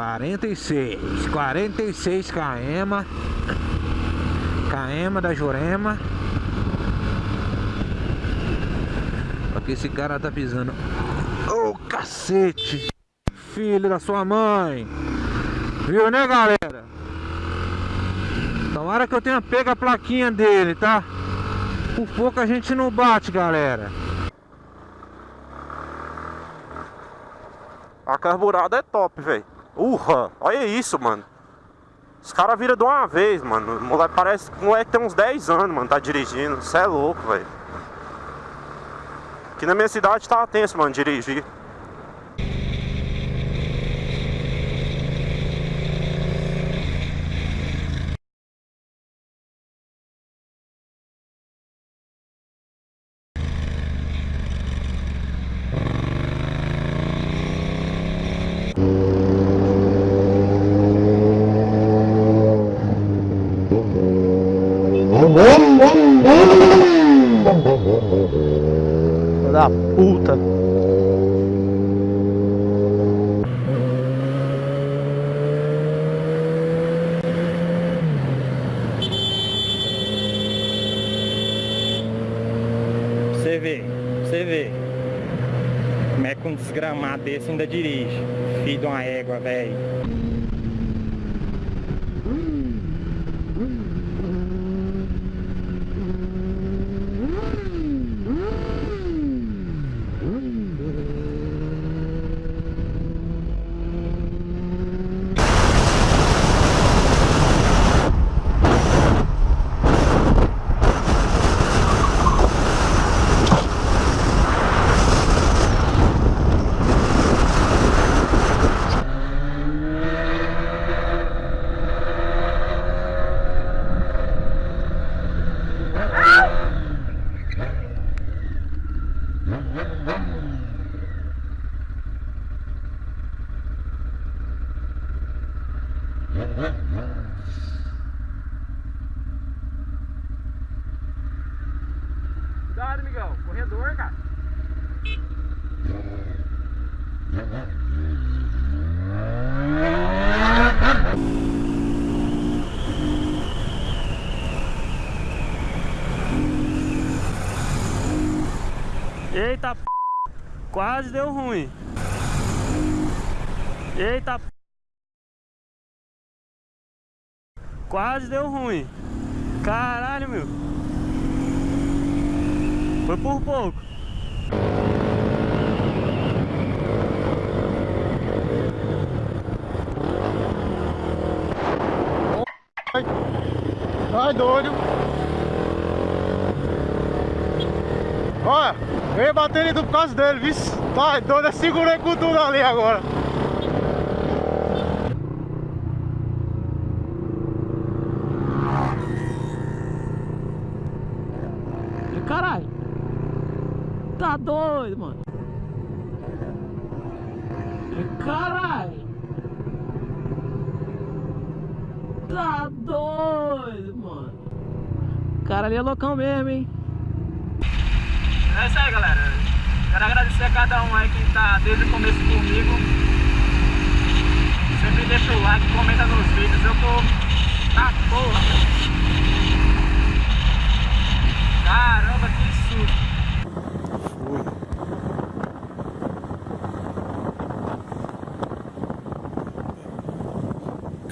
46 46 km KM da Jurema Aqui esse cara tá pisando Ô oh, cacete Filho da sua mãe Viu né galera Tomara que eu tenha pego a plaquinha dele, tá? Por pouco a gente não bate, galera A carburada é top, velho. Urra, olha isso, mano. Os caras viram de uma vez, mano. O moleque parece que moleque tem uns 10 anos, mano, tá dirigindo. Você é louco, velho. Aqui na minha cidade tá tenso, mano, dirigir. Da puta. Você vê, você vê. Como é que um desgramado desse ainda dirige. Filho de uma égua, velho. Cuidado, amigão. Corredor, cara. Eita p... Quase deu ruim. Eita p... Quase deu ruim. Caralho, meu. Foi por pouco. Ai, doido. Olha, eu ia bater ele por causa dele, viu? Tá doido, eu segurei com tudo ali agora. Caralho. Tá doido, mano. Caralho. Tá doido, mano. O cara ali é loucão mesmo, hein? É isso aí, galera. Quero agradecer a cada um aí que tá desde o começo comigo. Sempre deixa o like, comenta nos vídeos. Eu tô... Tá porra,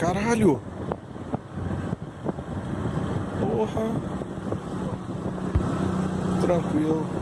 Caralho! Porra! Tranquilo.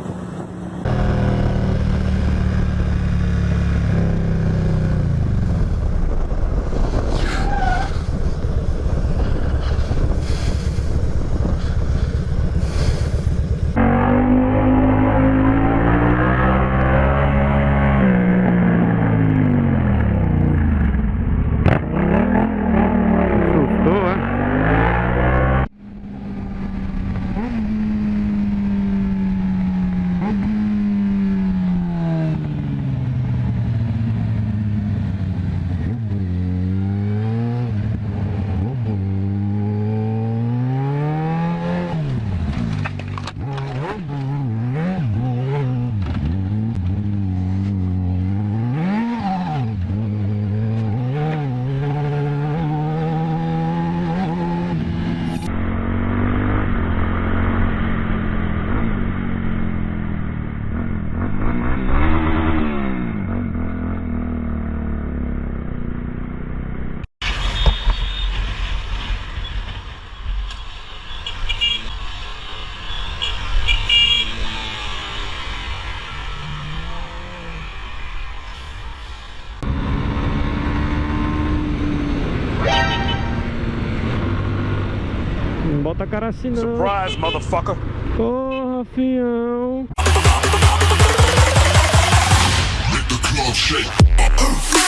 Bota a cara assim não. Surprise, motherfucker. Porra, fião. Make the club shake.